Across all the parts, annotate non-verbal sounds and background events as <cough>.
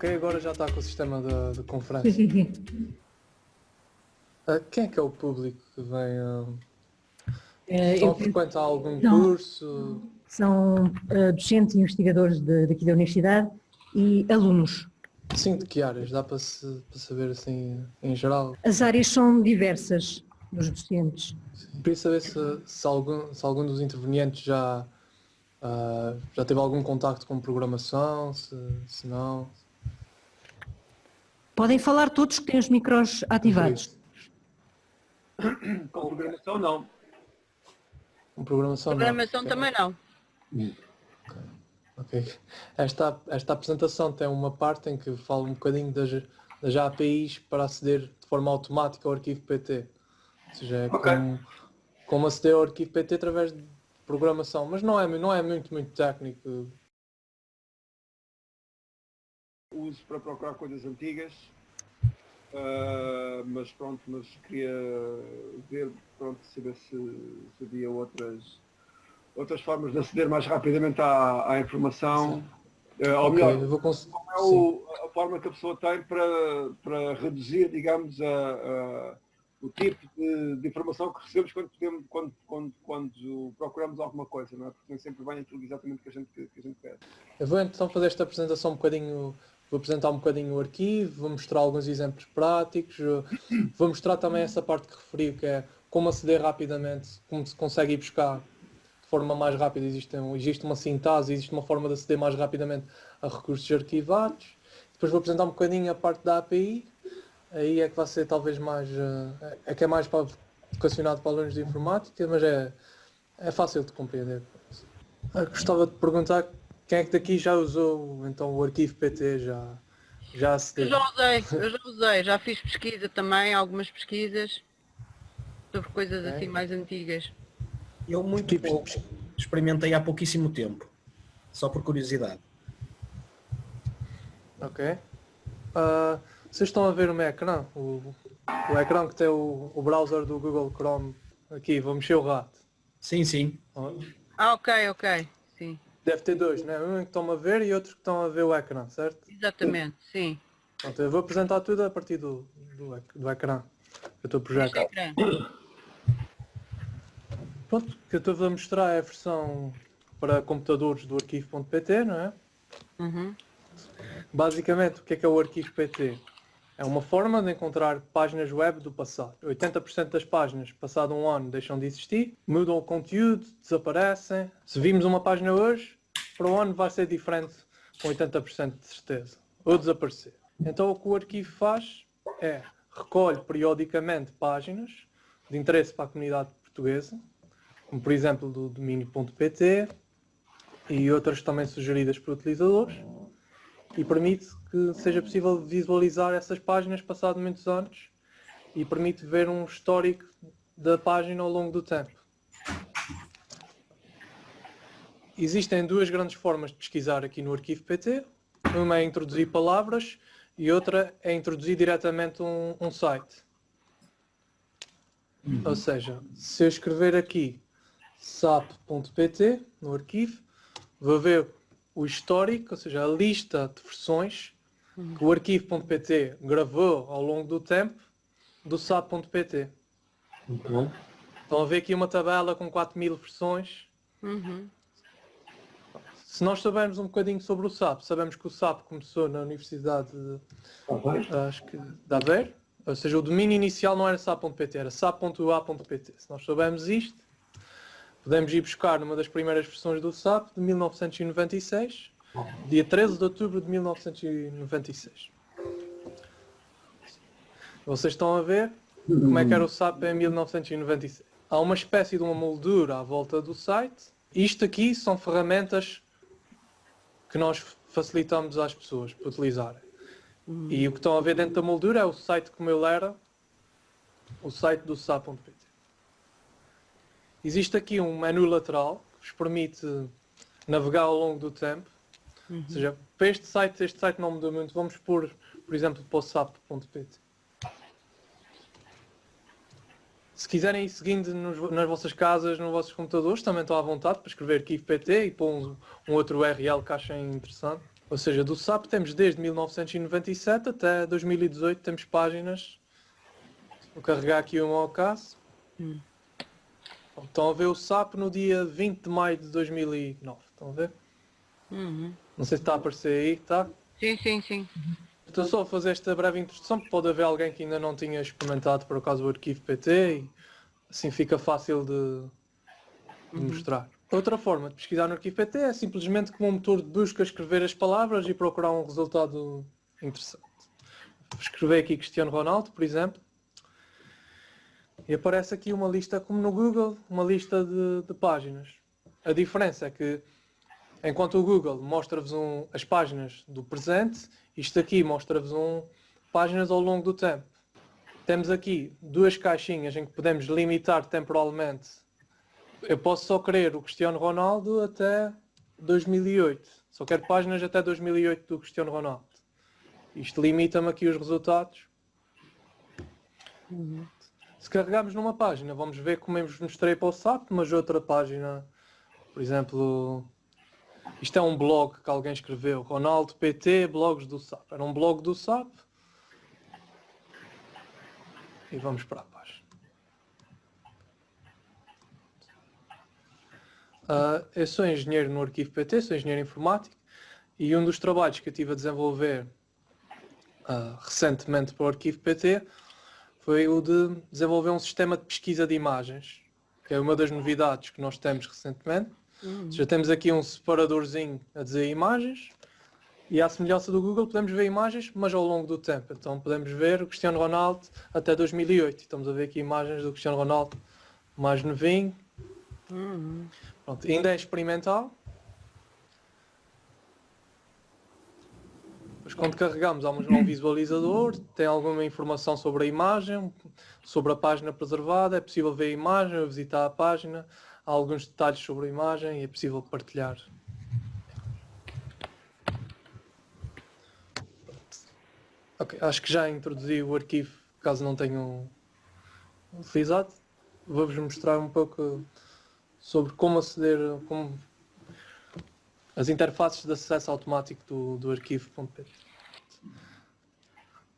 Ok, agora já está com o sistema de, de conferência. uh, <laughs> quem é que é o público que vem? Uh, Eh, estão eu a frequentar algum Não. curso? São eh, docentes e investigadores de- daqui da universidade e alunos. Sim, de que áreas? Dá para, se, para saber assim em geral? As áreas são diversas dos docentes. Queria saber se, se, algum, se algum dos intervenientes já, ah, já teve algum contacto com programação, se, se não. Podem falar todos que têm os micros ativados. Com programação não. Com programação, não. Programação também não. Ok. Esta, esta apresentação tem uma parte em que fala um bocadinho das, das APIs para aceder de forma automática ao arquivo PT. Ou seja, é Ok. como, como aceder ao arquivo PT através de programação. Mas não é, não é muito, muito técnico. Uso para procurar coisas antigas. Ah, mas pronto, mas queria ver, pronto, saber se, se havia outras, outras formas de aceder mais rapidamente à, à informação. Ah, ou Ok, melhor, cons- qual é o- a forma que a pessoa tem para, para reduzir, digamos, a, a- o tipo de, de informação que recebemos quando, podemos, quando, quando, quando procuramos alguma coisa, não é? Porque nem sempre vem aquilo exatamente que a gente, que, que a gente quer. Eu vou então fazer esta apresentação um bocadinho, vou apresentar um bocadinho o arquivo, vou mostrar alguns exemplos práticos, vou mostrar também essa parte que referi, que é como aceder rapidamente, como se consegue ir buscar de forma mais rápida, existe, um- existe uma sintase, existe uma forma de aceder mais rapidamente a recursos arquivados. Depois vou apresentar um bocadinho a parte da API, aí é que vai ser talvez mais, eh, é que é mais para, vocacionado para alunos de informática, mas é, é fácil de compreender. Ah, Gostava de perguntar quem é que daqui já usou então o arquivo PT, já, já Eu acedeu? já usei, eu já usei, já fiz pesquisa também, algumas pesquisas sobre coisas Ok. assim mais antigas. Eu muito Tipos de pouco. Experimentei há pouquíssimo tempo. Só por curiosidade. Ok. Ah, vocês estão a ver o meu ecrã? O, o ecrã que tem o, o browser do Google Chrome aqui, vou mexer o rato. Sim, sim. Ah, ok, ok, Deve ter dois, né? Um que estão a ver e outro que estão a ver o ecrã, certo? exatamente, sim. Pronto, eu vou apresentar tudo a partir do, do, do ecrã. Eu estou a Este projetar. ecrã. Pronto, o que eu estou a mostrar é a versão para computadores do arquivo.pt, não é? Uhum. Basicamente, o que é que é o arquivo PT? É uma forma de encontrar páginas web do passado. 80% das páginas, passado um ano, deixam de existir, mudam o conteúdo, desaparecem. Se vimos uma página hoje, para o ano vai ser diferente com 80% de certeza. Ou desaparecer. Então o que o arquivo faz é recolhe periodicamente páginas de interesse para a comunidade portuguesa, como por exemplo do domínio.pt e outras também sugeridas por utilizadores e permite que seja possível visualizar essas páginas passado muitos anos e permite ver um histórico da página ao longo do tempo. Existem duas grandes formas de pesquisar aqui no arquivo PT. Uma é introduzir palavras e outra é introduzir diretamente um, um site. Ou seja, se eu escrever aqui sap.pt no arquivo, vou ver o histórico, ou seja, a lista de versões que o arquivo.pt gravou ao longo do tempo do sap.pt. Estão a ver aqui uma tabela com 4000 versões. Uhum. Se nós soubermos um bocadinho sobre o SAP, sabemos que o SAP começou na Universidade de, acho que, de Aveiro, ou seja, o domínio inicial não era sap.pt, era sap.ua.pt. Se nós soubermos isto, podemos ir buscar numa das primeiras versões do SAP de 1996, dia 13 de outubro de 1996. Vocês estão a ver como é que era o SAP em 1996. Há uma espécie de uma moldura à volta do site. Isto aqui são ferramentas que nós facilitamos às pessoas para utilizarem. E o que estão a ver dentro da moldura é o site como ele era, o site do SAP.pt. Existe aqui um menu lateral que vos permite navegar ao longo do tempo. Ou seja, para este site, este site não mudou muito. Vamos pôr, por exemplo, para o SAP.pt. Se quiserem ir seguindo nos- nas vossas casas, nos vossos computadores, também estão à vontade para escrever arquivo PT e pôr um, um outro URL que achem interessante. Ou seja, do SAP temos desde 1997 até 2018 temos páginas. Vou carregar aqui um ao caso. Hum. Estão a ver o SAP no dia 20 de maio de 2009. Estão a ver? Uhum. Não sei se está a aparecer aí, tá? Sim, sim, sim. Estou só a fazer esta breve introdução, porque pode haver alguém que ainda não tinha experimentado por acaso o arquivo PT e assim fica fácil de, de mostrar. Outra forma de pesquisar no arquivo PT é simplesmente como um motor de busca escrever as palavras e procurar um resultado interessante. Escrever aqui Cristiano Ronaldo, por exemplo. E aparece aqui uma lista, como no Google, uma lista de, de páginas. A diferença é que enquanto o Google mostra-vos um, as páginas do presente, isto aqui mostra-vos um, páginas ao longo do tempo. Temos aqui duas caixinhas em que podemos limitar temporalmente. Eu posso só querer o Cristiano Ronaldo até 2008. Só quero páginas até 2008 do Cristiano Ronaldo. Isto limita-me aqui os resultados. Se carregarmos numa página, vamos ver como eu vos mostrei para o SAP, mas outra página, por exemplo, isto é um blog que alguém escreveu, Ronaldo PT, blogs do SAP. Era um blog do SAP. E vamos para a página. Ah, eu sou engenheiro no arquivo PT, sou engenheiro informático e um dos trabalhos que eu tive a desenvolver ah, recentemente para o arquivo PT foi o de desenvolver um sistema de pesquisa de imagens, que é uma das novidades que nós temos recentemente. Já temos aqui um separadorzinho a dizer imagens e à semelhança do Google podemos ver imagens, mas ao longo do tempo. Então podemos ver o Cristiano Ronaldo até 2008. Estamos a ver aqui imagens do Cristiano Ronaldo mais novinho. Pronto, ainda é experimental. Quando carregamos há um visualizador, tem alguma informação sobre a imagem, sobre a página preservada, é possível ver a imagem, visitar a página, há alguns detalhes sobre a imagem e é possível partilhar. Acho que já introduzi o arquivo, caso não tenham utilizado. Vou-vos mostrar um pouco sobre como aceder, como as interfaces de acesso automático do, do arquivo.pt.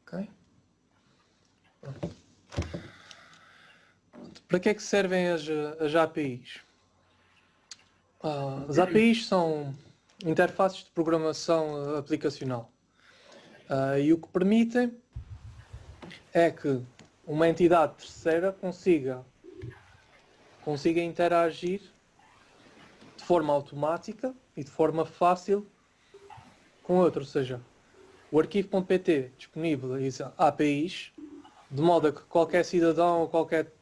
Ok? Para que é que servem as, as APIs? Ah, as APIs são interfaces de programação aplicacional. Ah, e o que permitem é que uma entidade terceira consiga, consiga interagir de forma automática e de forma fácil com outra. Ou seja, o arquivo.pt disponibiliza APIs de modo a que qualquer cidadão ou qualquer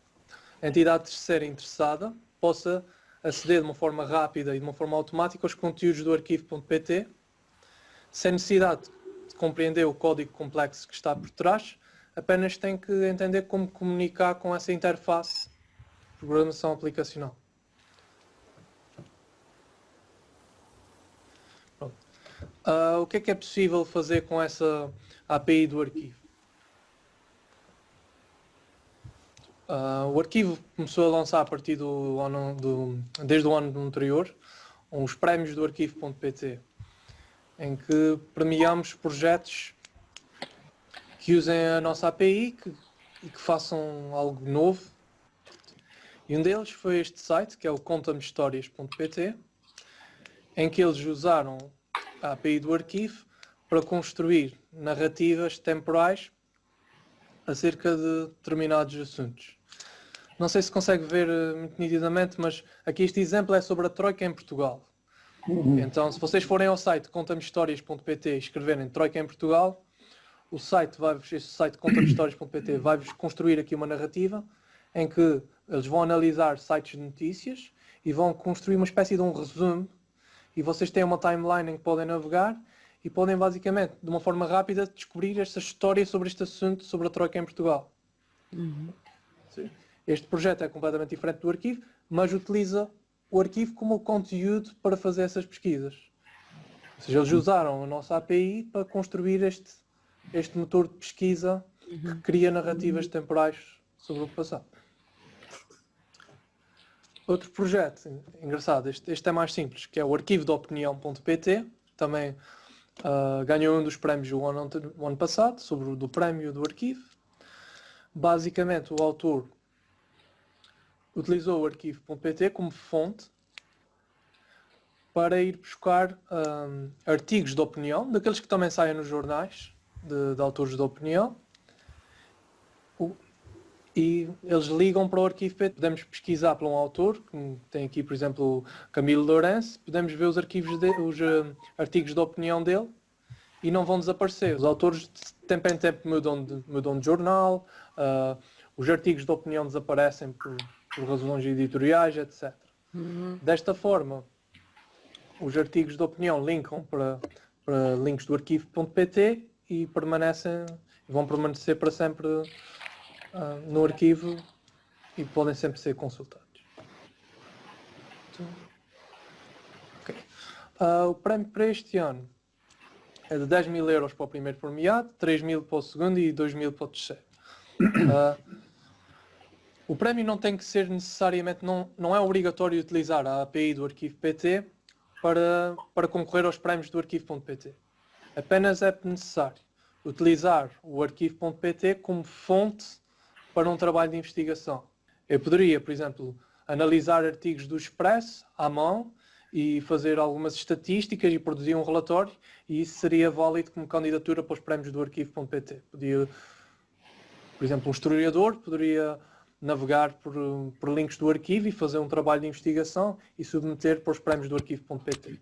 entidade terceira interessada possa aceder de uma forma rápida e de uma forma automática aos conteúdos do arquivo.pt sem necessidade de compreender o código complexo que está por trás, apenas tem que entender como comunicar com essa interface de programação aplicacional. Ah, o que é que é possível fazer com essa API do arquivo? Ah, o arquivo começou a lançar a partir do ano do, desde o ano anterior os prémios do arquivo.pt em que premiamos projetos que usem a nossa API e que façam algo novo. E um deles foi este site, que é o contamehistórias.pt, em que eles usaram a API do arquivo para construir narrativas temporais acerca de determinados assuntos. Não sei se consegue ver eh, muito nitidamente, mas aqui este exemplo é sobre a Troika em Portugal. Então, se vocês forem ao site contamehistórias.pt e escreverem Troika em Portugal, o site vai este site contamehistórias.pt <coughs> vai-vos construir aqui uma narrativa em que eles vão analisar sites de notícias e vão construir uma espécie de um resumo e vocês têm uma timeline em que podem navegar e podem basicamente, de uma forma rápida, descobrir esta história sobre este assunto, sobre a Troika em Portugal. Sim. Este projeto é completamente diferente do arquivo, mas utiliza o arquivo como conteúdo para fazer essas pesquisas. Ou seja, eles usaram a nossa API para construir este, este motor de pesquisa que cria narrativas temporais sobre o passado. Outro projeto engraçado, este, este é mais simples, que é o arquivo de opinião.pt, também ah, ganhou um dos prémios o ano, o ano passado, sobre o do prémio do arquivo. Basicamente, o autor utilizou o arquivo.pt como fonte para ir buscar ahm, artigos de opinião, daqueles que também saem nos jornais, de, de autores de opinião, e eles ligam para o arquivo PT. Podemos pesquisar por um autor, como tem aqui, por exemplo, o Camilo Lourenço, podemos ver os arquivos de, os ah, artigos de opinião dele e não vão desaparecer. Os autores de tempo em tempo mudam de, mudam de jornal, ah, os artigos de opinião desaparecem por, por razões editoriais, etc. Desta forma, os artigos de opinião linkam para, para links do arquivo.pt e permanecem, vão permanecer para sempre ah, no arquivo e podem sempre ser consultados. Então, ok. Ah, o prémio para este ano é de 10 mil euros para o primeiro premiado, 3 mil para o segundo e 2 mil para o terceiro. Ah, o prémio não tem que ser necessariamente, não, não é obrigatório utilizar a API do arquivo PT para, para concorrer aos prémios do arquivo.pt. Apenas é necessário utilizar o arquivo.pt como fonte para um trabalho de investigação. Eu poderia, por exemplo, analisar artigos do Expresso à mão e fazer algumas estatísticas e produzir um relatório e isso seria válido como candidatura para os prémios do arquivo.pt. Podia, por exemplo, um historiador poderia navegar por, por links do arquivo e fazer um trabalho de investigação e submeter para os prémios do arquivo.pt.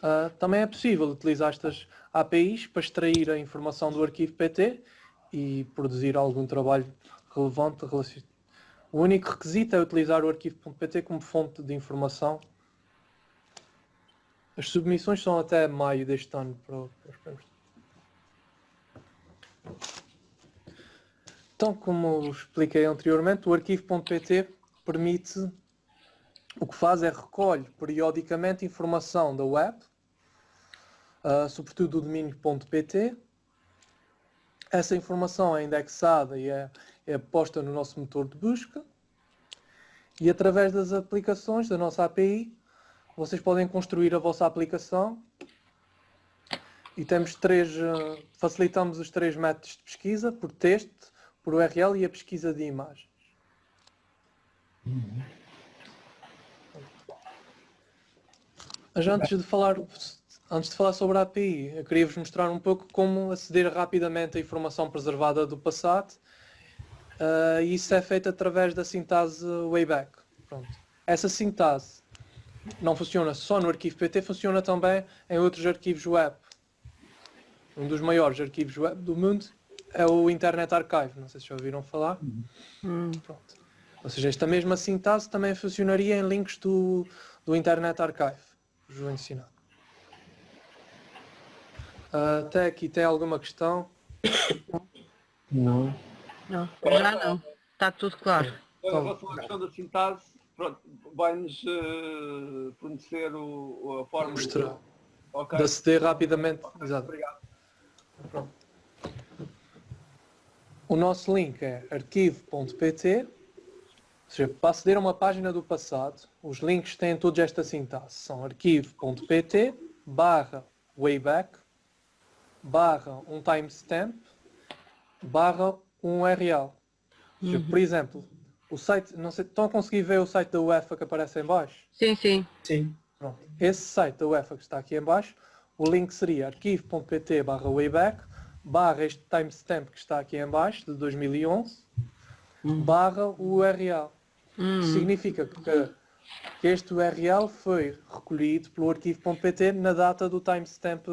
Ah, também é possível utilizar estas APIs para extrair a informação do arquivo PT e produzir algum trabalho relevante. O único requisito é utilizar o arquivo.pt como fonte de informação. As submissões são até maio deste ano para, para. Então, como expliquei anteriormente, o arquivo.pt permite, o que faz é recolhe periodicamente informação da web, ah, sobretudo do domínio .pt. Essa informação é indexada e é, é posta no nosso motor de busca. E através das aplicações da nossa API, vocês podem construir a vossa aplicação. E temos três, ah, facilitamos os três métodos de pesquisa, por texto, por URL e a pesquisa de imagens. Mas antes de falar, antes de falar sobre a API, eu queria vos mostrar um pouco como aceder rapidamente à informação preservada do passado. E isso é feito através da sintase Wayback. Pronto. Essa sintase não funciona só no arquivo PT, funciona também em outros arquivos web. Um dos maiores arquivos web do mundo é o Internet Archive. Não sei se já ouviram falar. Pronto. Ou seja, esta mesma sintase também funcionaria em links do, do Internet Archive. Vos vou ensinar. Ah, até aqui tem alguma questão? Não. Não, já não. Está tudo claro. Em relação à questão da sintase, pronto, vai-nos eh, fornecer o, a forma Mostrar. Ok. De aceder rapidamente. Exato. Obrigado. Pronto. O nosso link é arquivo.pt. Ou seja, para aceder a uma página do passado, os links têm todos esta sintase. São arquivo.pt barra wayback barra um timestamp barra um URL. Seja, Por exemplo, o site, não sei, estão a conseguir ver o site da UEFA que aparece em baixo? Sim, sim. Sim. Pronto. Esse site da UEFA que está aqui em baixo, o link seria arquivo.pt barra wayback barra este timestamp que está aqui em baixo, de 2011, barra o URL. Significa que, que este URL foi recolhido pelo arquivo.pt na data do timestamp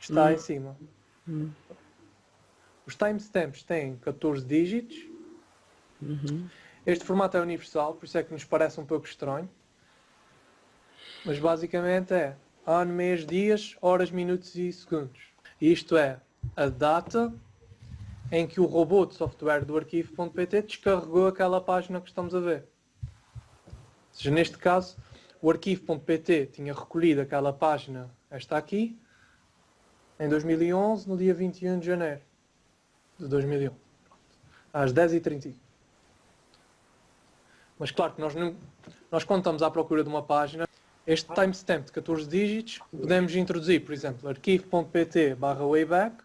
que está em cima. Os timestamps têm 14 dígitos. Este formato é universal, por isso é que nos parece um pouco estranho. Mas basicamente é ano, mês, dias, horas, minutos e segundos. Isto é a data em que o robô de software do arquivo.pt descarregou aquela página que estamos a ver. Ou seja, neste caso, o arquivo.pt tinha recolhido aquela página, esta aqui, em 2011, no dia 21 de janeiro de 2011, às 10h31. Mas claro que nós, não, nós quando estamos à procura de uma página, este timestamp de 14 dígitos podemos introduzir, por exemplo, arquivo.pt barra wayback.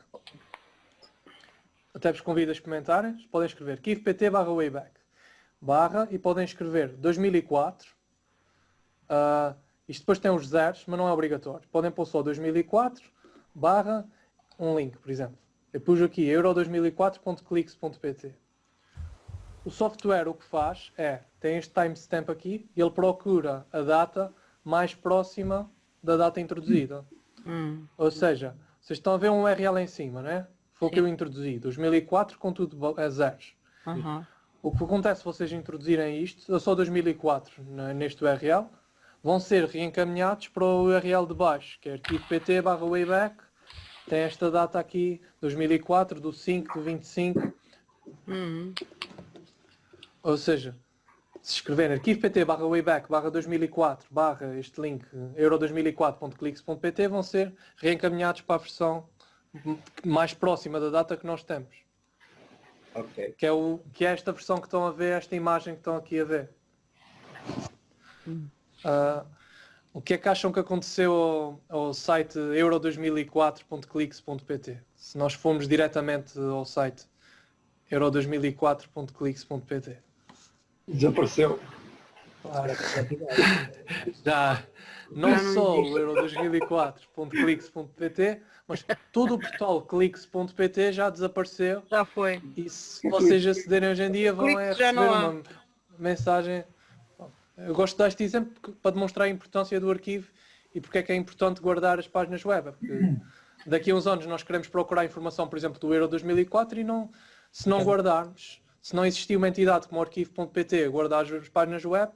Até vos convido a experimentarem. Podem escrever arquivo.pt barra wayback barra e podem escrever 2004. Uh, isto depois tem os zeros, mas não é obrigatório. Podem pôr só 2004 barra um link, por exemplo. Eu pus aqui euro2004.clix.pt. O software o que faz é, tem este timestamp aqui, e ele procura a data mais próxima da data introduzida. Hum. Ou seja, vocês estão a ver um URL em cima, não é? Foi o que eu introduzi, 2004 com tudo a zeros. Uhum. O que acontece se vocês introduzirem isto, eu só 2004 né, neste URL, vão ser reencaminhados para o URL de baixo, que é arquivo pt barra wayback, tem esta data aqui, 2004, do 5 do 25, Hum. ou seja, se escreverem arquivo pt barra wayback barra 2004 barra este link euro2004.clix.pt vão ser reencaminhados para a versão mais próxima da data que nós temos. Ok. Que é, o, que é esta versão que estão a ver, esta imagem que estão aqui a ver. Ah, o que é que acham que aconteceu ao, ao site euro2004.clix.pt? Se nós formos diretamente ao site euro2004.clix.pt. Desapareceu. Claro. Já não Já não só o euro2004.clix.pt, mas todo o portal clix.pt já desapareceu Já foi. e se vocês acederem hoje em dia vão é receber uma mensagem. Eu gosto deste exemplo porque- para demonstrar a importância do arquivo e porque é que é importante guardar as páginas web. Porque daqui a uns anos nós queremos procurar informação, por exemplo, do Euro 2004 e não, se não guardarmos, se não existir uma entidade como o arquivo.pt a guardar as páginas web,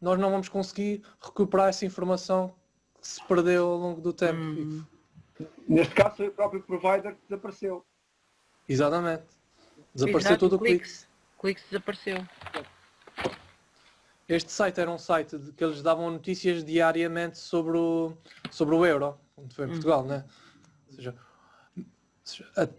nós não vamos conseguir recuperar essa informação que se perdeu ao longo do tempo. Hum. Neste caso foi o próprio provider que desapareceu. Exatamente. Desapareceu Exato, todo o clique. Clix. Clix desapareceu. Este site era um site de- que eles davam notícias diariamente sobre o, sobre o euro, quando foi em Portugal, né? Ou seja,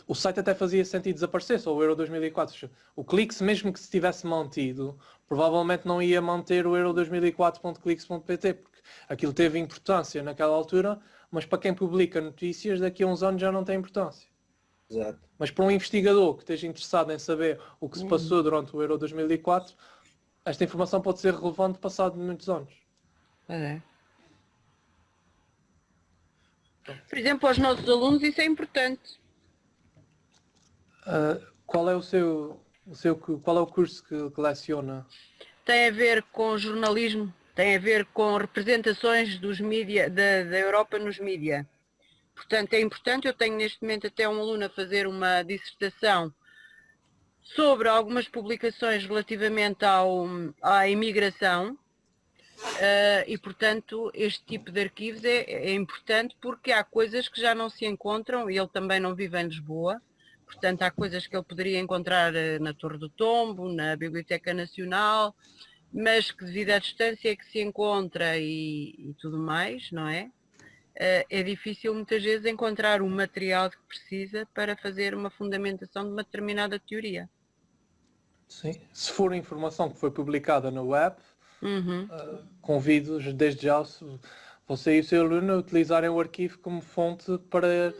o site até fazia sentido desaparecer, só o euro 2004. Ou seja, O Clix, mesmo que se tivesse mantido, provavelmente não ia manter o euro 2004.clix.pt, porque aquilo teve importância naquela altura, mas para quem publica notícias, daqui a uns anos já não tem importância. Exato. Mas para um investigador que esteja interessado em saber o que se passou durante o Euro 2004, esta informação pode ser relevante passado muitos anos. Pois é. Por exemplo, aos nossos alunos isso é importante. Ah, qual é o seu, o seu qual é o curso que, que leciona? Tem a ver com jornalismo, tem a ver com representações dos mídia, da, da Europa nos mídia. Portanto, é importante, eu tenho neste momento até um aluno a fazer uma dissertação sobre algumas publicações relativamente ao, à imigração eh, e, portanto, este tipo de arquivos é, é importante porque há coisas que já não se encontram e ele também não vive em Lisboa. Portanto, há coisas que ele poderia encontrar eh, na Torre do Tombo, na Biblioteca Nacional, mas que devido à distância que se encontra e, e tudo mais, não é? Eh, É difícil muitas vezes encontrar o material que precisa para fazer uma fundamentação de uma determinada teoria. Sim. Se for informação que foi publicada na web, Uhum. convido desde já você e o seu aluno a utilizarem o arquivo como fonte para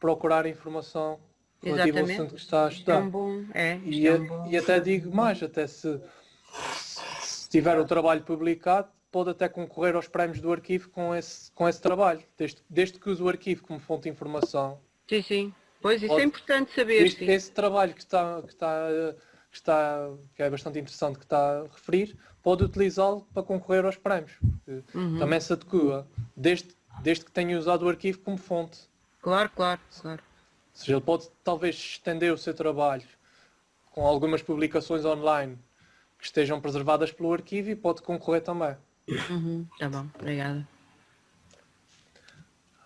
procurar informação relativa ao assunto que está a Isto é estudar. um bom. É, E, é um bom. e até digo mais, até se, se tiver o trabalho publicado, pode até concorrer aos prémios do arquivo com esse, com esse trabalho, desde, desde que use o arquivo como fonte de informação. Sim, sim. Pois isso Pode- é importante saber. Sim. esse trabalho que está, que, está, que está, que é bastante interessante que está a referir, pode utilizá-lo para concorrer aos prémios. Uhum. Também se adequa, desde, desde que tenha usado o arquivo como fonte. Claro, claro, claro. Ou seja, ele pode talvez estender o seu trabalho com algumas publicações online que estejam preservadas pelo arquivo e pode concorrer também. Uhum. Tá bom, obrigada.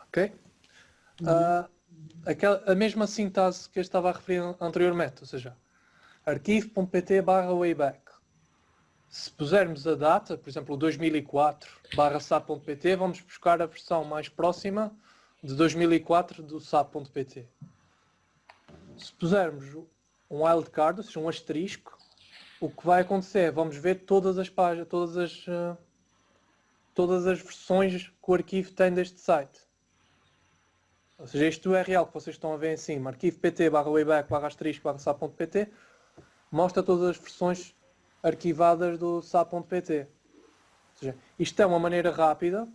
Ok? Ah, aquela, a mesma sintaxe que eu estava a referir anteriormente, ou seja, arquivo.pt barra wayback. Se pusermos a data, por exemplo, 2004 barra sap.pt, vamos buscar a versão mais próxima de 2004 do sap.pt. Se pusermos um wildcard, ou seja, um asterisco, o que vai acontecer é, vamos ver todas as páginas, todas as, ah, todas as versões que o arquivo tem deste site. Ou seja, este URL que vocês estão a ver em cima, arquivo pt barra wayback barra asterisco barra sap.pt, mostra todas as versões arquivadas do sap.pt. Ou seja, isto é uma maneira rápida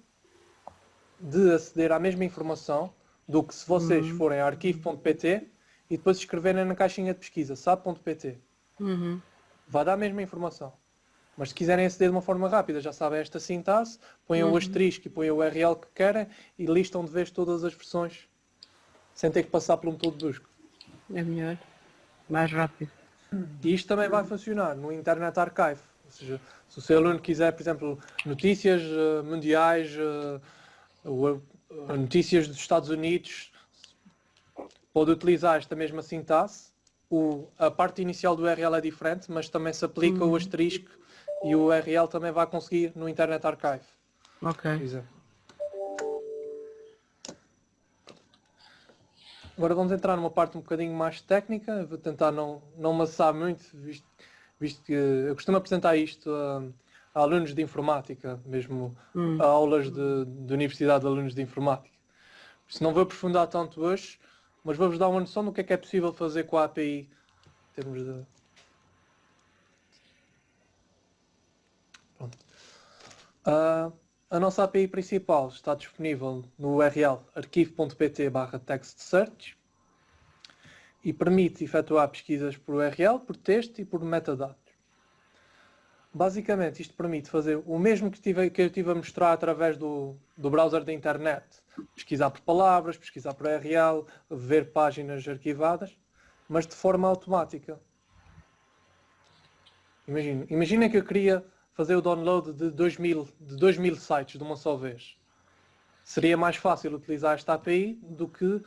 de aceder à mesma informação do que se vocês Uhum. forem a arquivo.pt e depois escreverem na caixinha de pesquisa sap.pt. Uhum. Vai dar a mesma informação. Mas se quiserem aceder de uma forma rápida, já sabem esta sintaxe, põem o Uhum. asterisco e põem o URL que querem e listam de vez todas as versões sem ter que passar pelo método de busca. É melhor. Mais rápido. E isto também vai funcionar no Internet Archive. Ou seja, se o seu aluno quiser, por exemplo, notícias eh, mundiais, ou, eh, notícias dos Estados Unidos, pode utilizar esta mesma sintaxe. O- a parte inicial do URL é diferente, mas também se aplica o asterisco e o URL também vai conseguir no Internet Archive. Ok. Agora vamos entrar numa parte um bocadinho mais técnica, Eu vou tentar não, não amassar muito, visto, visto que eu costumo apresentar isto a, a alunos de informática, mesmo Hum. a aulas de, de Universidade de Alunos de Informática. Isso não vou aprofundar tanto hoje, mas vou-vos dar uma noção do que é que é possível fazer com a API em termos de. Ah, a nossa API principal está disponível no URL arquivo.pt barra text search e permite efetuar pesquisas por URL, por texto e por metadados. Basicamente, isto permite fazer o mesmo que, tive, que eu estive a mostrar através do, do browser da internet. Pesquisar por palavras, pesquisar por URL, ver páginas arquivadas, mas de forma automática. Imaginem, imaginem que eu queria fazer o download de 2000, de 2000 sites de uma só vez. Seria mais fácil utilizar esta API do que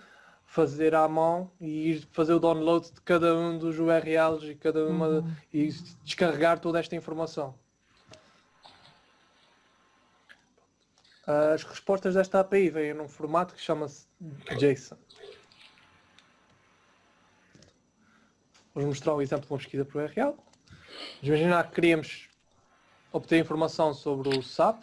fazer à mão e ir fazer o download de cada um dos URLs e cada uma e descarregar toda esta informação. As respostas desta API vêm num formato que chama-se JSON. Vou mostrar um exemplo de uma pesquisa por URL. Vamos imaginar que queríamos obter informação sobre o SAP.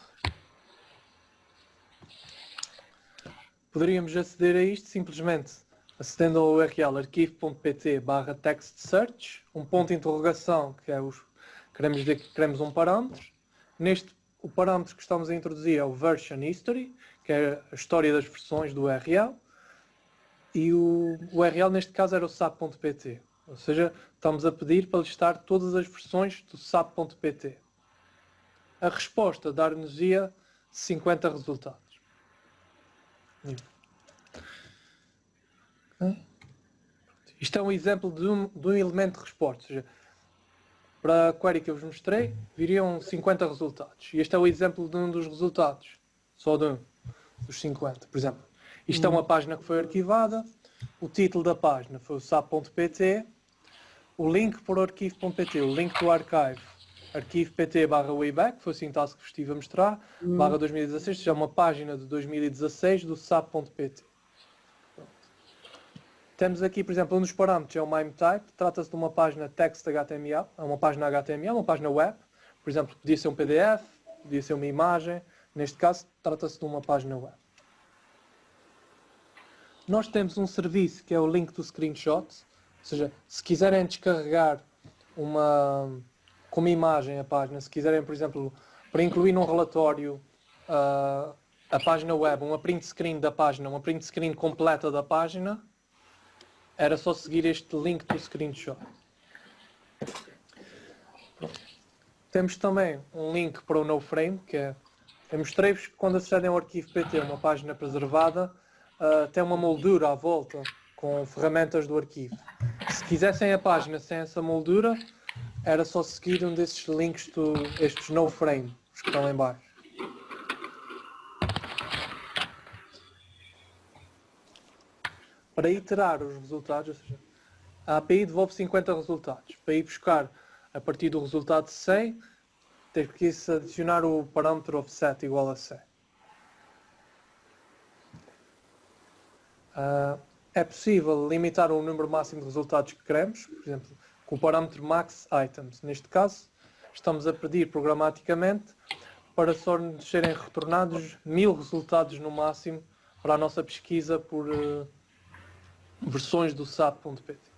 Poderíamos aceder a isto simplesmente acedendo ao URL arquivo.pt barra text search, um ponto de interrogação que é os queremos dizer que queremos um parâmetro. Neste o parâmetro que estamos a introduzir é o version history, que é a história das versões do URL. E o URL neste caso era o sap.pt. Ou seja, estamos a pedir para listar todas as versões do sap.pt. A resposta dar-nos-ia 50 resultados. Isto é um exemplo de um, de um elemento de resposta. Ou seja, para a query que eu vos mostrei, viriam 50 resultados. E este é o exemplo de um dos resultados. Só de um dos 50. Por exemplo, isto é uma página que foi arquivada. O título da página foi o sap.pt. O link para o arquivo.pt, o link do archive, arquivo.pt barra wayback, foi a sintaxe que vos estive a mostrar, barra 2016, seja uma página de 2016 do sap.pt. Temos aqui, por exemplo, um dos parâmetros é o MIME type, trata-se de uma página text HTML, é uma página HTML, uma página web, por exemplo, podia ser um PDF, podia ser uma imagem, neste caso trata-se de uma página web. Nós temos um serviço que é o link do screenshot, ou seja, se quiserem descarregar uma, como imagem a página, se quiserem, por exemplo, para incluir num relatório ah, a página web, uma print screen da página, uma print screen completa da página, era só seguir este link do screenshot. Temos também um link para o NoFrame, que é, eu mostrei-vos que quando acedem ao arquivo PT, uma página preservada, ah, tem uma moldura à volta com ferramentas do arquivo. Se quisessem a página sem essa moldura, era só seguir um desses links, do, estes NoFrame, os que estão lá em baixo. Para iterar os resultados, ou seja, a API devolve 50 resultados. Para ir buscar a partir do resultado 100, tem que adicionar o parâmetro offset igual a 100. Ah, é possível limitar o número máximo de resultados que queremos, por exemplo, o parâmetro max items. Neste caso, estamos a pedir programaticamente para só nos serem retornados mil resultados no máximo para a nossa pesquisa por uh, versões do SAP.pt.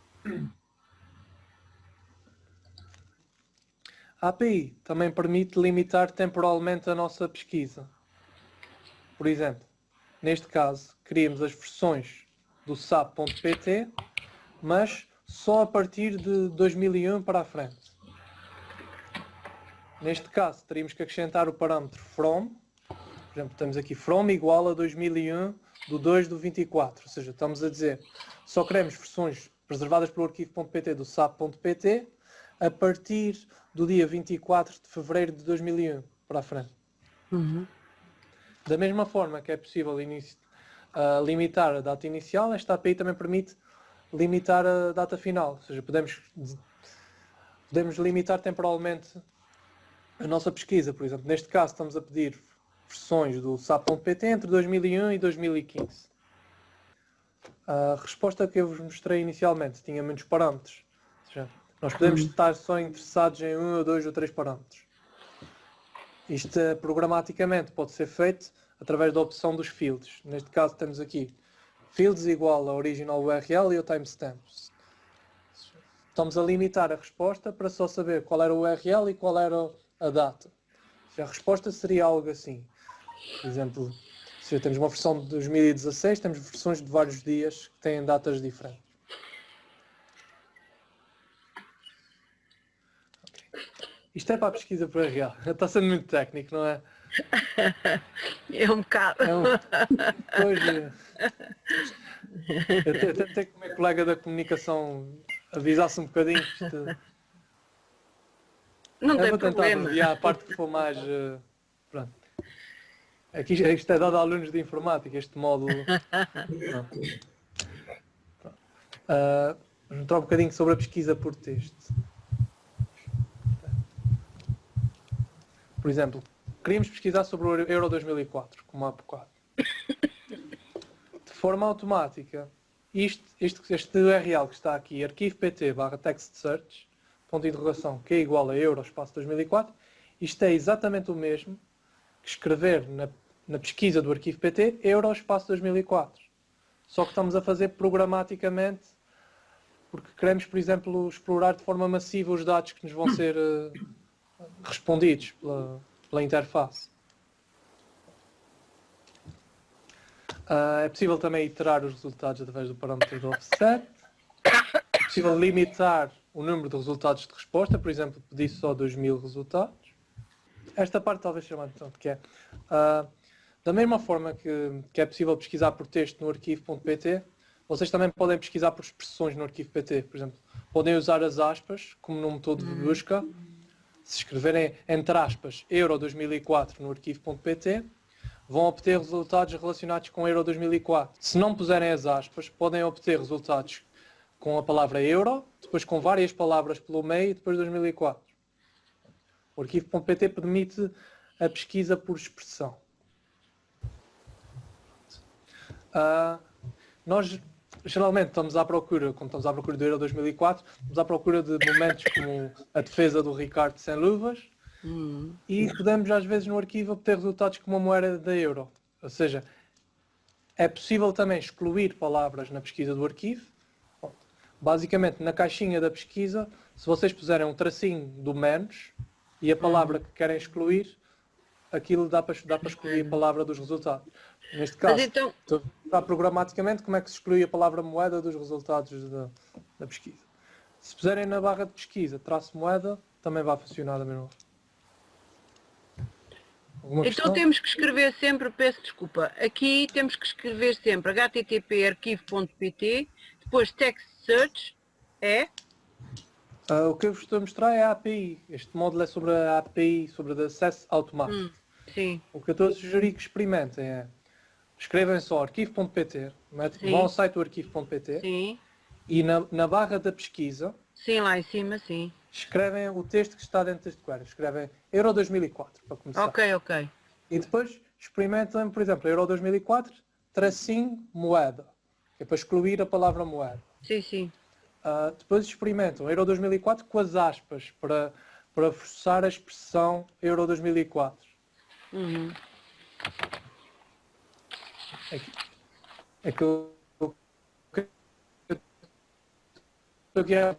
A API também permite limitar temporalmente a nossa pesquisa. Por exemplo, neste caso, queríamos as versões do SAP.pt, mas só a partir de 2001 para a frente. Neste caso, teríamos que acrescentar o parâmetro from. Por exemplo, temos aqui from igual a 2001 do 2 do 24. Ou seja, estamos a dizer, só queremos versões preservadas pelo arquivo.pt do SAP.pt a partir do dia 24 de fevereiro de 2001 para a frente. Uhum. Da mesma forma que é possível uh, limitar a data inicial, esta API também permite limitar a data final. Ou seja, podemos, podemos limitar temporalmente a nossa pesquisa. Por exemplo, neste caso estamos a pedir versões do SAP.pt entre 2001 e 2015. A resposta que eu vos mostrei inicialmente tinha muitos parâmetros. Ou seja, nós podemos <coughs> estar só interessados em um ou dois ou três parâmetros. Isto programaticamente pode ser feito através da opção dos fields. Neste caso temos aqui fields igual a original URL e o timestamp. Estamos a limitar a resposta para só saber qual era o URL e qual era a data. A resposta seria algo assim. Por exemplo, se temos uma versão de 2016, temos versões de vários dias que têm datas diferentes. Isto é para a pesquisa por real. <laughs> Está sendo muito técnico, não é? <laughs> É um bocado. É um... Hoje, eu tentei que o meu colega da comunicação avisasse um bocadinho isto... Não eu tem vou tentar abreviar a parte que for mais... Uh, pronto. Aqui, isto é dado a alunos de informática, este módulo. Uh, vamos mostrar um bocadinho sobre a pesquisa por texto. Por exemplo, queríamos pesquisar sobre o Euro 2004, como há bocado. De forma automática, isto, isto, este URL que está aqui, arquivo pt barra text search, ponto de interrogação, que é igual a Euro espaço 2004, isto é exatamente o mesmo que escrever na, na pesquisa do arquivo pt Euro espaço 2004. Só que estamos a fazer programaticamente porque queremos, por exemplo, explorar de forma massiva os dados que nos vão ser uh, respondidos pela, pela interface. Uh, é possível também iterar os resultados através do parâmetro do offset. É possível limitar o número de resultados de resposta, por exemplo, pedir só 2.000 resultados. Esta parte talvez seja mais importante, que é uh, da mesma forma que, que, é possível pesquisar por texto no arquivo.pt, vocês também podem pesquisar por expressões no arquivo PT. Por exemplo, podem usar as aspas como num método de busca se escreverem entre aspas Euro 2004 no arquivo.pt, vão obter resultados relacionados com Euro 2004. Se não puserem as aspas, podem obter resultados com a palavra Euro, depois com várias palavras pelo meio e depois 2004. O arquivo.pt permite a pesquisa por expressão. Uh, nós geralmente estamos à procura, quando estamos à procura do Euro 2004, estamos à procura de momentos como a defesa do Ricardo sem luvas uhum. e podemos às vezes no arquivo obter resultados como a moeda da Euro. Ou seja, é possível também excluir palavras na pesquisa do arquivo. Basicamente, na caixinha da pesquisa, se vocês puserem um tracinho do menos e a palavra que querem excluir, aquilo dá para, dá para excluir a palavra dos resultados. Neste caso, então... está programaticamente como é que se exclui a palavra moeda dos resultados da, da pesquisa. Se puserem na barra de pesquisa traço moeda, também vai funcionar da mesma então questão? temos que escrever sempre, peço desculpa, aqui temos que escrever sempre http arquivo.pt, depois text search é? Uh, o que eu vos estou a mostrar é a API. Este módulo é sobre a API, sobre o acesso automático. Hum, sim. O que eu estou a sugerir que experimentem é escrevem só arquivo.pt, vão ao site do arquivo.pt e na, na barra da pesquisa Sim, lá em cima, sim. Escrevem o texto que está dentro deste quadro. Escrevem Euro 2004, para começar. Ok, ok. E depois experimentam, por exemplo, Euro 2004, tracinho, moeda. É para excluir a palavra moeda. Sim, sim. Uh, depois experimentam Euro 2004 com as aspas, para, para forçar a expressão Euro 2004. Uhum. É que, é que eu eu estou aqui a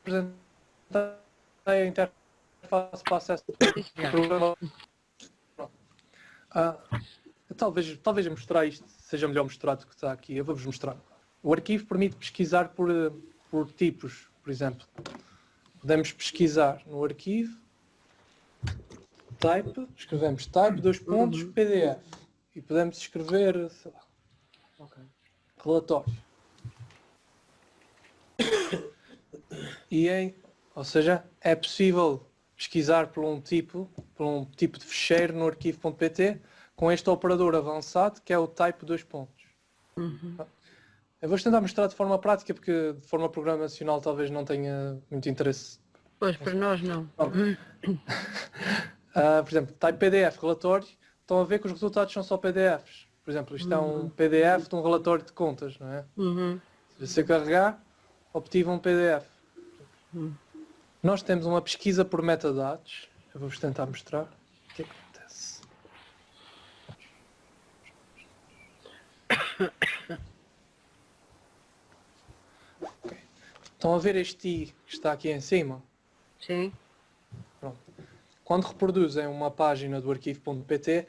apresentar a interface para acesso ao programa. Ah, talvez, talvez mostrar isto seja melhor mostrar do que está aqui. Eu vou-vos mostrar. O arquivo permite pesquisar por, por tipos, por exemplo. Podemos pesquisar no arquivo, type, escrevemos type, dois pontos, PDF. E podemos escrever, sei lá, relatório. E em, ou seja, é possível pesquisar por um tipo, por um tipo de fecheiro no arquivo.pt com este operador avançado que é o type dois pontos. Eu vou tentar mostrar de forma prática porque de forma programacional talvez não tenha muito interesse. Pois, para nós não. <coughs> Ah, por exemplo, type PDF, relatório, estão a ver que os resultados são só PDFs. Por exemplo, isto é um PDF de um relatório de contas, não é? Uhum. Se você carregar, obtive um PDF. Nós temos uma pesquisa por metadados. Eu vou-vos tentar mostrar o que é que acontece. <coughs> Ok. Estão a ver este i que está aqui em cima? Sim. Quando reproduzem uma página do arquivo.pt,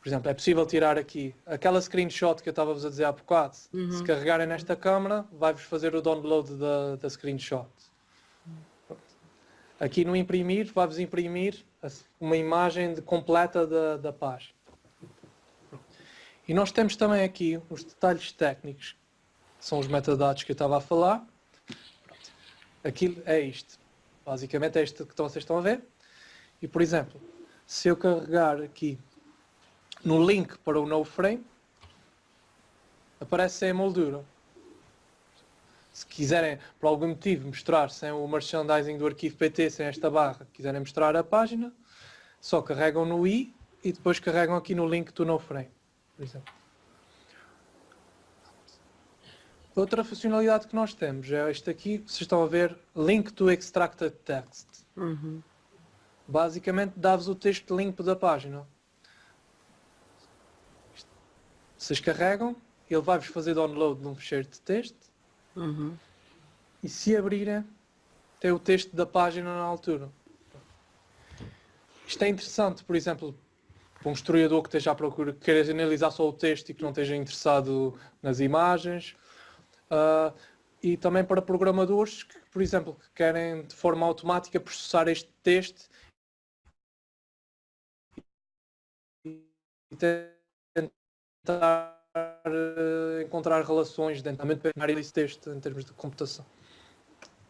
por exemplo, é possível tirar aqui aquela screenshot que eu estava-vos a dizer há bocado. Se carregarem nesta câmera, vai-vos fazer o download da, da screenshot. Aqui no imprimir, vai-vos imprimir uma imagem de- completa da, da página. E nós temos também aqui os detalhes técnicos, que são os metadados que eu estava a falar. Aquilo é isto. Basicamente é isto que vocês estão a ver. E, por exemplo, se eu carregar aqui no link para o no frame, aparece a moldura. Se quiserem, por algum motivo, mostrar sem o merchandising do arquivo PT, sem esta barra, quiserem mostrar a página, só carregam no i e depois carregam aqui no link do no frame, por exemplo. Outra funcionalidade que nós temos é este aqui, vocês estão a ver, Link to Extracted Text. Uhum. Basicamente dá-vos o texto limpo da página. Vocês carregam, ele vai-vos fazer download de um fecheiro de texto Uhum. e se abrirem, tem o texto da página na altura. Isto é interessante, por exemplo, para um historiador que esteja à procura, que queira analisar só o texto e que não esteja interessado nas imagens. Ah, e também para programadores que, por exemplo, que querem de forma automática processar este texto e tentar eh, encontrar relações dentro da área desse texto em termos de computação.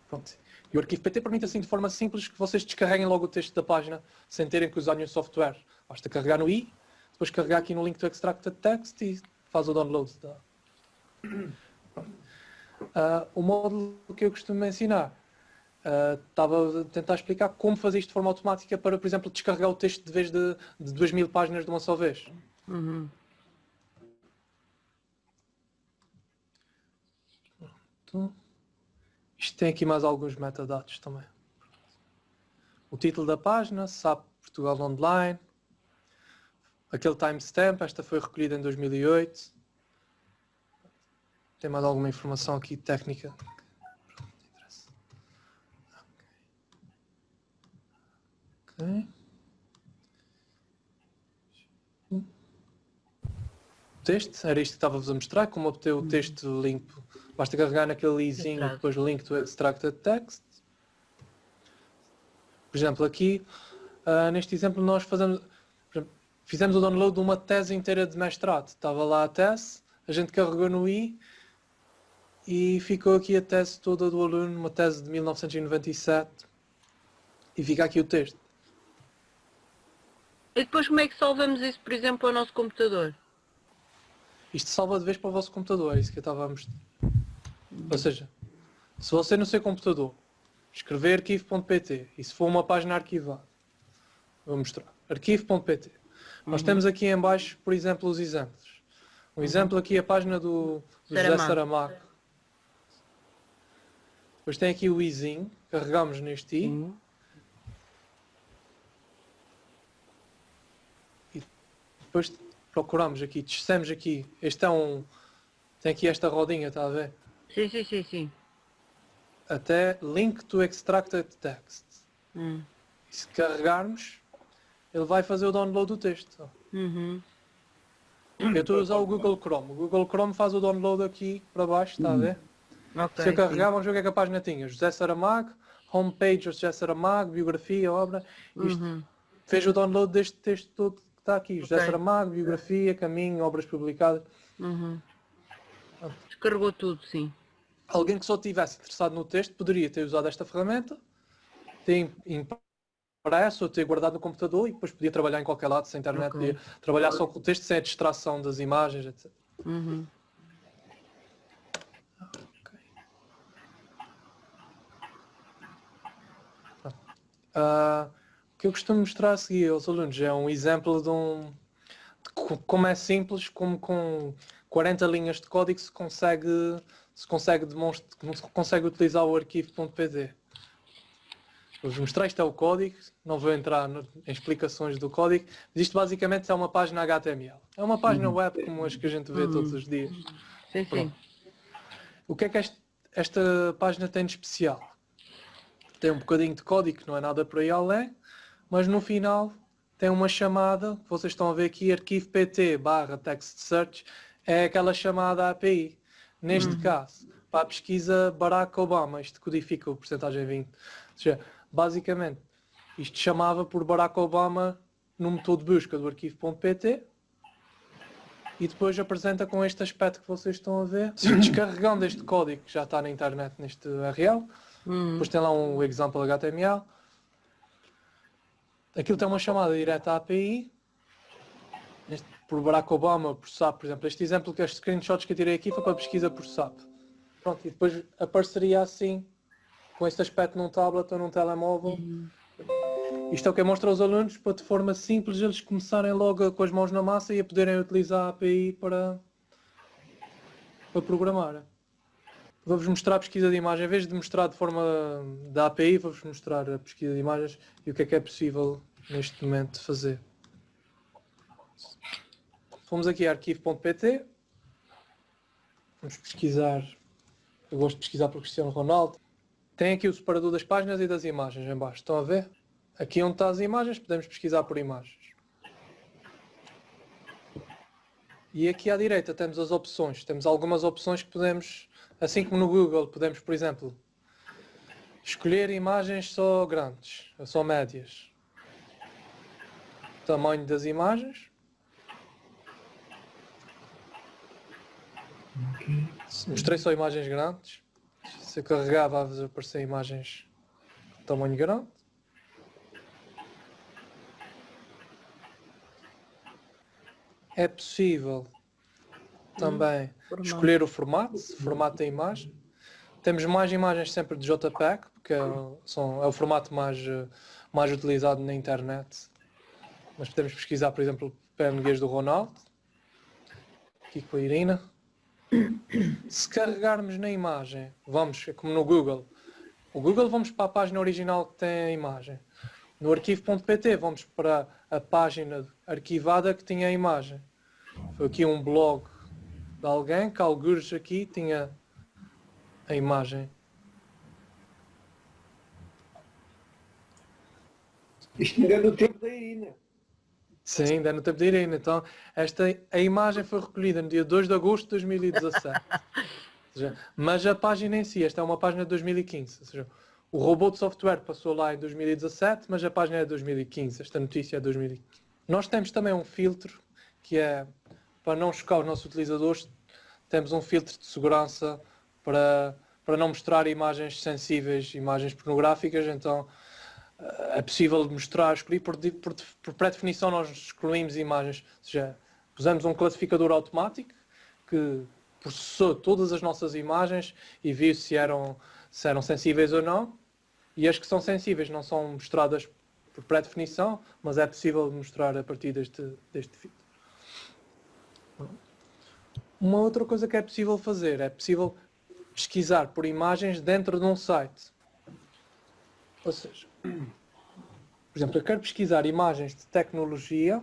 Pronto. E o arquivo PT permite assim de forma simples que vocês descarreguem logo o texto da página sem terem que usar nenhum software. Basta carregar no i, depois carregar aqui no link to extracted text e faz o download. Da... <clears throat> Ah, o módulo que eu costumo ensinar estava a tentar explicar como fazer isto de forma automática para, por exemplo, descarregar o texto de vez de, de 2 mil páginas de uma só vez. Uhum. Isto tem aqui mais alguns metadados também. O título da página, SAP Portugal Online. Aquele timestamp, esta foi recolhida em 2008. Tem mais alguma informação aqui técnica? Ok. O texto, era isto que estava-vos a mostrar, como obter o texto limpo. Basta carregar naquele izinho, depois link to extracted text. Por exemplo, aqui, ah, neste exemplo, nós fazemos, exemplo, fizemos o download de uma tese inteira de mestrado. Estava lá a tese, a gente carregou no i e ficou aqui a tese toda do aluno, uma tese de 1997. E fica aqui o texto. E depois como é que salvamos isso, por exemplo, para o nosso computador? Isto salva de vez para o vosso computador, é isso que eu estava a mostrar. Ou seja, se você no seu computador escrever arquivo.pt e se for uma página arquivada, vou mostrar, arquivo.pt. Nós temos aqui em baixo, por exemplo, os exemplos. Um exemplo aqui é a página do, do José Saramago. Saramago. Depois tem aqui o izinho, carregamos neste i. Uhum. Depois procuramos aqui, descemos aqui, este é um, tem aqui esta rodinha, está a ver? Sim, sim, sim, sim. Até link to extracted text. Hum. Se carregarmos, ele vai fazer o download do texto. Uhum. Eu estou a usar o Google Chrome. O Google Chrome faz o download aqui para baixo, está a ver? Ok. Se eu carregar, vamos ver o que é que a página tinha. José Saramago, homepage José Saramago, biografia, obra. Isto Uhum. fez o download deste texto todo está aqui. José Ok. Saramago, biografia, caminho, obras publicadas. Uhum. Descarregou tudo, sim. Alguém que só estivesse interessado no texto poderia ter usado esta ferramenta, ter impresso ou ter guardado no computador e depois podia trabalhar em qualquer lado, sem internet, Ok. podia trabalhar só com o texto sem a distração das imagens, etc. Uhum. O que eu costumo mostrar a seguir aos alunos é um exemplo de um de co- como é simples, como com 40 linhas de código se consegue se consegue demonstrar, se consegue utilizar o arquivo.pd. Vou-vos mostrar, isto é o código, não vou entrar no- em explicações do código, mas isto basicamente é uma página HTML. É uma página web como as que a gente vê todos os dias. Sim, sim. Pronto. O que é que este- esta página tem de especial? Tem um bocadinho de código não é nada por aí além, mas no final tem uma chamada, que vocês estão a ver aqui, arquivo pt barra text search, é aquela chamada API. Neste caso, para a pesquisa Barack Obama, isto codifica o porcentagem 20. Ou seja, basicamente, isto chamava por Barack Obama no motor de busca do arquivo.pt e depois apresenta com este aspecto que vocês estão a ver. Descarregando este código que já está na internet neste URL, Uhum. depois tem lá um example HTML. Aquilo tem uma chamada direta à API. Este, por Barack Obama, por SAP, por exemplo. Este exemplo, que estes screenshots que eu tirei aqui foi para pesquisa por SAP. Pronto, e depois apareceria assim, com este aspecto num tablet ou num telemóvel. Isto é o que mostra aos alunos para de forma simples eles começarem logo com as mãos na massa e a poderem utilizar a API para, para programar. Vou-vos mostrar a pesquisa de imagem. Em vez de mostrar de forma da API, vou-vos mostrar a pesquisa de imagens e o que é que é possível neste momento fazer. Fomos aqui a arquivo.pt. Vamos pesquisar. Eu gosto de pesquisar por Cristiano Ronaldo. Tem aqui o separador das páginas e das imagens em baixo. Estão a ver? Aqui onde estão as imagens, podemos pesquisar por imagens. E aqui à direita temos as opções. Temos algumas opções que podemos, assim como no Google, podemos, por exemplo, escolher imagens só grandes, só médias. Tamanho das imagens. Mostrei só imagens grandes. Se eu carregar vai aparecer imagens de tamanho grande. É possível também formato. escolher o formato, formato da imagem. Temos mais imagens sempre de JPEG, porque é, o- são, é o formato mais, eh, mais utilizado na internet. Mas podemos pesquisar, por exemplo, PNGs do Ronaldo. Aqui com a Irina. Se carregarmos na imagem, vamos, é como no Google. O Google vamos para a página original que tem a imagem. No arquivo.pt vamos para a página arquivada que tinha a imagem. Foi aqui um blog de alguém que algures aqui tinha a imagem. Isto ainda é do tempo da Irina. Sim, ainda é no tempo de Irina. Então, esta, a imagem foi recolhida no dia 2 de agosto de 2017. Ou seja, mas a página em si, esta é uma página de 2015. Ou seja, o robô de software passou lá em 2017, mas a página é de 2015. Esta notícia é de 2015. Nós temos também um filtro que é para não chocar os nossos utilizadores, temos um filtro de segurança para, para não mostrar imagens sensíveis, imagens pornográficas, então eh, é possível mostrar, escolher por, por, por pré-definição nós excluímos imagens, ou seja, pusemos um classificador automático que processou todas as nossas imagens e viu se eram, se eram sensíveis ou não, e as que são sensíveis não são mostradas por pré-definição, mas é possível mostrar a partir deste, deste filtro. Uma outra coisa que é possível fazer é possível pesquisar por imagens dentro de um site. Ou seja, por exemplo, eu quero pesquisar imagens de tecnologia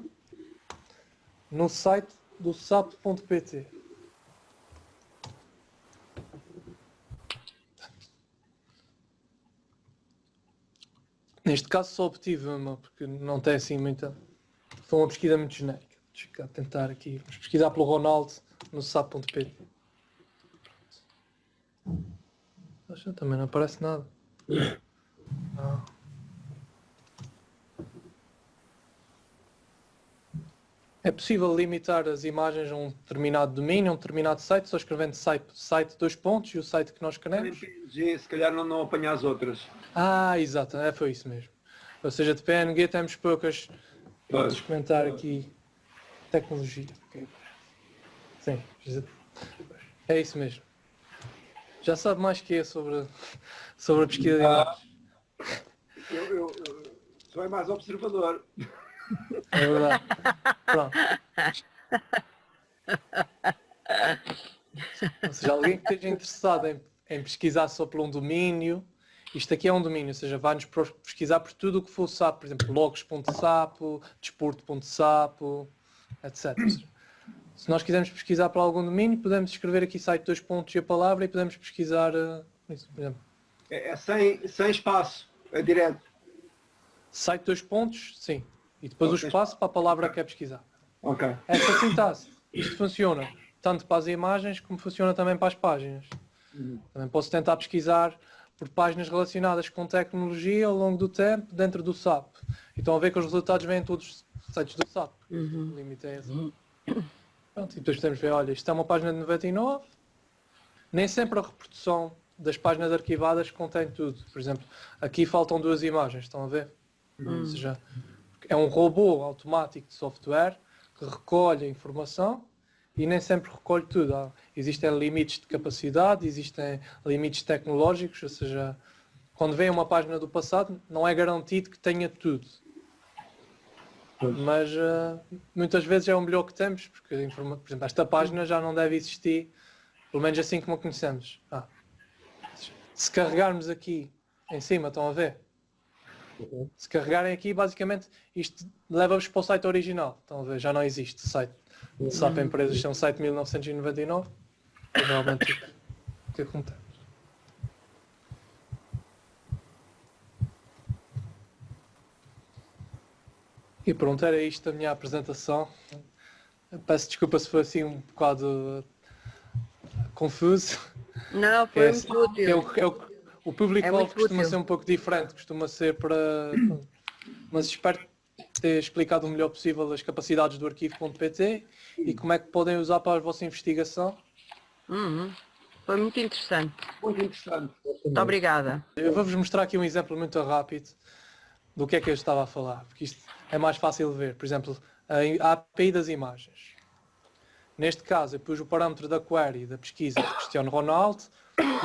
no site do sap.pt. Neste caso só obtive uma, porque não tem assim muita. Foi uma pesquisa muito genérica. Deixa eu tentar aqui. Vamos pesquisar pelo Ronaldo no sap.pt. Poxa, Também não aparece nada. Ah. É possível limitar as imagens a um determinado domínio, a um determinado site, só escrevendo site, site dois pontos e o site que nós queremos. Se calhar não, não apanhar as outras. Ah, exato, é, foi isso mesmo. Ou seja, de PNG temos poucas. Vamos comentar aqui tecnologia. Ok. Sim, é isso mesmo. Já sabe mais que eu sobre, sobre a pesquisa de Ah. imagens. Eu, eu, eu sou é mais observador. É verdade. Pronto. Ou seja, alguém que esteja interessado em, em pesquisar só por um domínio, isto aqui é um domínio, ou seja, vai-nos pesquisar por tudo o que for SAP, por exemplo, logs.sapo, desporto.sapo, etc. Se nós quisermos pesquisar para algum domínio, podemos escrever aqui site dois pontos e a palavra e podemos pesquisar eh, isso, por exemplo. É, é sem, sem espaço, é direto. Site dois pontos, sim. E depois o Ok. espaço para a palavra que quer pesquisar. Ok. Esta sintaxe, isto funciona tanto para as imagens como funciona também para as páginas. Uhum. Também posso tentar pesquisar por páginas relacionadas com tecnologia ao longo do tempo dentro do SAP. E estão a ver que os resultados vêm todos dos sites do SAP. O limite é esse. Pronto, e depois podemos ver, olha, isto é uma página de 99. Nem sempre a reprodução das páginas arquivadas contém tudo. Por exemplo, aqui faltam duas imagens, estão a ver? Ou seja, é um robô automático de software que recolhe a informação e nem sempre recolhe tudo. Há- existem limites de capacidade, existem limites tecnológicos, ou seja, quando vem uma página do passado, não é garantido que tenha tudo. Mas eh, muitas vezes é o melhor que temos, porque, por exemplo, esta página já não deve existir, pelo menos assim como a conhecemos. Ah. Se carregarmos aqui em cima, estão a ver? Se carregarem aqui, basicamente, isto leva-vos para o site original. Estão a ver? Já não existe site. de SAP Empresas, é um site de 1999. É realmente o que acontece. E pronto, era isto a minha apresentação. Peço desculpa se foi assim um bocado eh, confuso. Não, É, foi muito útil. é o, é o, o público É costuma útil. ser um pouco diferente, costuma ser para. Mas espero ter explicado o melhor possível as capacidades do arquivo.pt e como é que podem usar para a vossa investigação. Uhum. Foi muito interessante. Muito interessante. Muito obrigada. Eu vou-vos mostrar aqui um exemplo muito rápido do que é que eu estava a falar, porque isto é mais fácil de ver. Por exemplo, a API das imagens. Neste caso, eu pus o parâmetro da query da pesquisa de Cristiano Ronaldo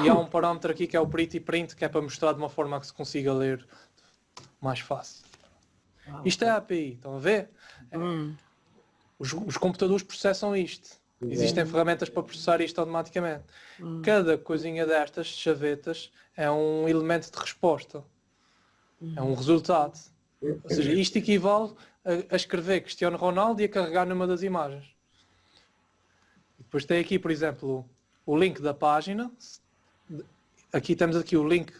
e há um parâmetro aqui que é o pretty print, que é para mostrar de uma forma que se consiga ler mais fácil. Isto é a API, estão a ver? Hum. Os, os computadores processam isto. Existem ferramentas para processar isto automaticamente. Cada coisinha destas, chavetas, é um elemento de resposta. É um resultado. Ou seja, isto equivale a, a escrever Cristiano Ronaldo e a carregar numa das imagens. Depois tem aqui, por exemplo, o link da página. Aqui temos aqui o link,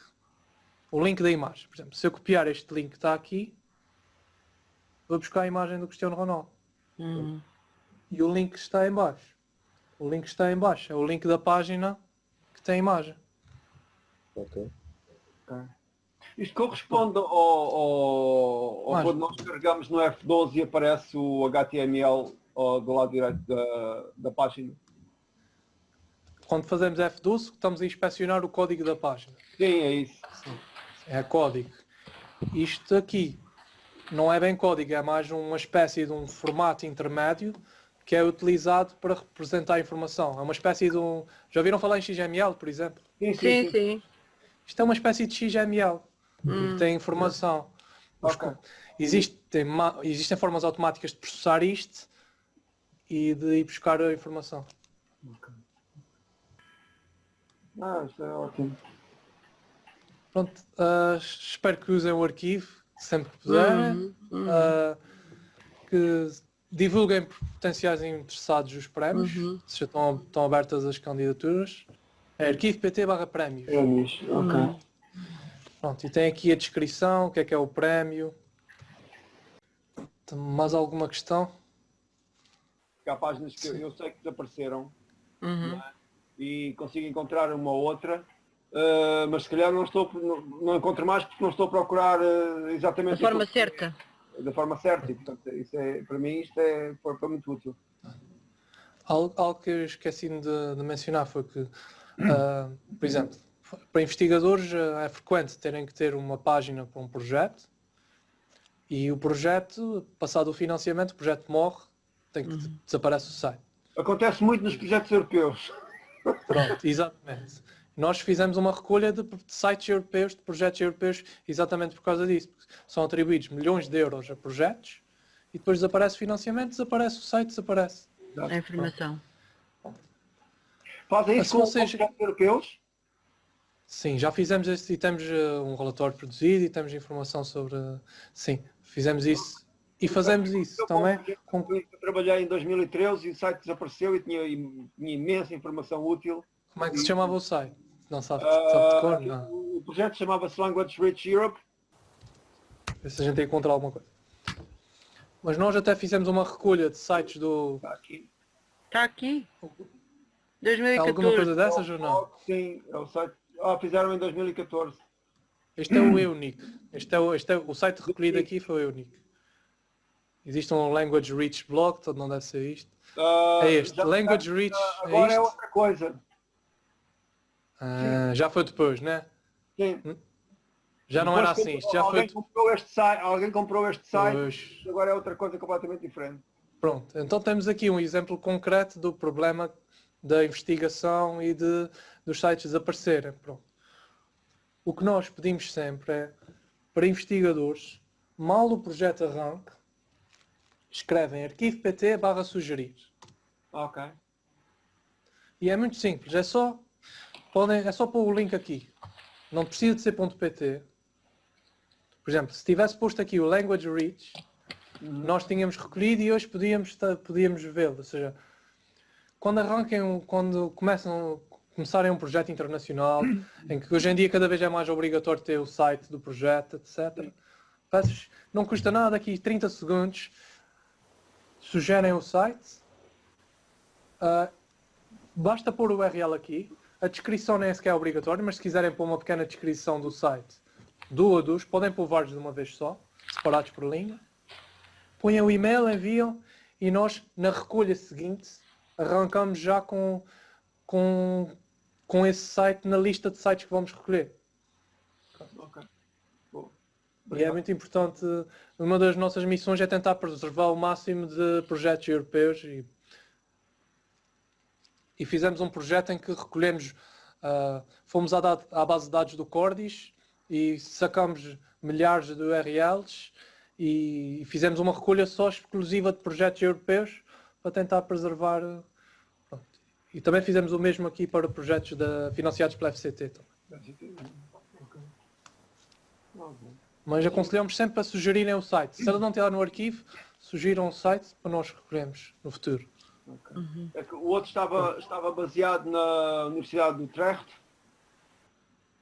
o link da imagem. Por exemplo, se eu copiar este link que está aqui, vou buscar a imagem do Cristiano Ronaldo. Hum. E o link está em baixo. O link está em baixo. É o link da página que tem a imagem. Ok. Isto corresponde ao, ao, ao Mas- quando nós carregamos no F12 e aparece o HTML ó, do lado direito da, da página. Quando fazemos F12, estamos a inspecionar o código da página. Sim, é isso. É código. Isto aqui não é bem código, é mais uma espécie de um formato intermédio que é utilizado para representar a informação. É uma espécie de um... Já ouviram falar em XML, por exemplo? Sim, sim, Sim, sim. sim. Isto é uma espécie de XML. Que Tem informação. Os Ok. co- Existem, existem formas automáticas de processar isto e de ir buscar a informação. Ah, isto é ótimo. Pronto, ah, espero que usem o arquivo sempre que puderem. Uhum, uhum. Ah, que divulguem para potenciais interessados os prémios, Uhum. se já estão, estão abertas as candidaturas. É arquivo PT barra prémios. Prémios, ok. Pronto, e tem aqui a descrição, o que é que é o prémio. Tem Mais alguma questão? Porque há páginas que eu, eu sei que desapareceram Uhum. e consigo encontrar uma ou outra, eh, mas se calhar não estou, não, não encontro mais porque não estou a procurar eh, exatamente Da forma aquilo- certa. da forma certa e portanto isso é, para mim isto é, foi, foi muito útil. Algo, algo que eu esqueci de, de mencionar foi que, ah, por exemplo, para investigadores ah, é frequente terem que ter uma página para um projeto e o projeto, passado o financiamento, o projeto morre, tem que desaparece o site. Acontece muito nos projetos europeus. <laughs> Pronto, exatamente. Nós fizemos uma recolha de sites europeus, de projetos europeus, exatamente por causa disso. porque São atribuídos milhões de euros a projetos e depois desaparece o financiamento, desaparece o site, desaparece. A informação. Fazem isso com, vocês- com projetos europeus? Sim, já fizemos este e temos eh, um relatório produzido e temos informação sobre. Sim, fizemos isso. E fazemos isso Eu, também. com- trabalhei em 2013 e o site desapareceu e tinha, tinha imensa informação útil. como é que se chamava o site? Não sabe, Ah, sabe de cor? Não. o projeto chamava-se Language Rich Europe. Ver se a gente encontra alguma coisa. Mas nós até fizemos uma recolha de sites do. Está aqui. Está aqui. Há alguma 2014. coisa dessas ou não? Sim, é o site. Ah, fizeram em 2014. Este é o Eunic. Este é o, este é o site recolhido aqui foi o Eunic. Existe um Language Reach blog, todo não deve ser isto. Ah, É este. Language Reach. É Agora é isto? outra coisa. Ah, já foi depois, né? Sim. Já não era Depois assim. Isto já foi alguém comprou este site, alguém comprou este site, depois. agora é outra coisa completamente diferente. Pronto, então temos aqui um exemplo concreto do problema da investigação e de, dos sites desaparecerem. Pronto. O que nós pedimos sempre é, para investigadores, mal o projeto arranque, escrevem arquivo PT barra sugerir. Ok. E é muito simples, é só, podem, é só pôr o link aqui. Não precisa de ser .pt. Por exemplo, se tivesse posto aqui o Language Reach, nós tínhamos recolhido e hoje podíamos, podíamos vê-lo. Ou seja, quando arranquem, quando começam, começarem um projeto internacional, <coughs> em que hoje em dia cada vez é mais obrigatório ter o site do projeto, etc. Peço- Não custa nada aqui 30 segundos, sugerem o site, ah, basta pôr o URL aqui, a descrição nem sequer é obrigatória, mas se quiserem pôr uma pequena descrição do site, do ou dos, podem pôr vários de uma vez só, separados por linha. Põem o e-mail, enviam e nós, na recolha seguinte, arrancamos já com, com, com esse site na lista de sites que vamos recolher. Ok. Boa. E é muito importante, uma das nossas missões é tentar preservar o máximo de projetos europeus e, e fizemos um projeto em que recolhemos, ah, fomos à, à base de dados do Cordis e sacamos milhares de URLs e fizemos uma recolha só exclusiva de projetos europeus para tentar preservar. pronto. E também fizemos o mesmo aqui para projetos da- financiados pela FCT. também. Mas aconselhamos sempre a sugerirem o site. Se ela não estiver no arquivo, sugiram o site para nós recolhermos no futuro. Ok. É que o outro estava, estava baseado na Universidade de Utrecht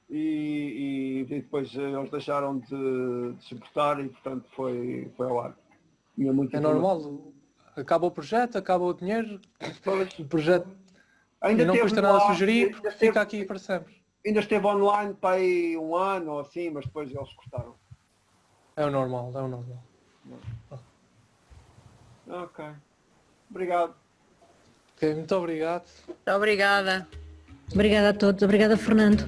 e, e depois eh, eles deixaram de, de suportar e portanto foi, foi ao ar. É normal. Acaba o projeto, acaba o dinheiro, o projeto Ainda não custa nada ar, sugerir porque esteve- fica aqui para sempre. Ainda esteve online para aí um ano ou assim, mas depois eles cortaram. É o normal, é o normal. Ok. Obrigado. Ok, muito obrigado. Muito obrigada. Obrigada a todos. Obrigada, Fernando.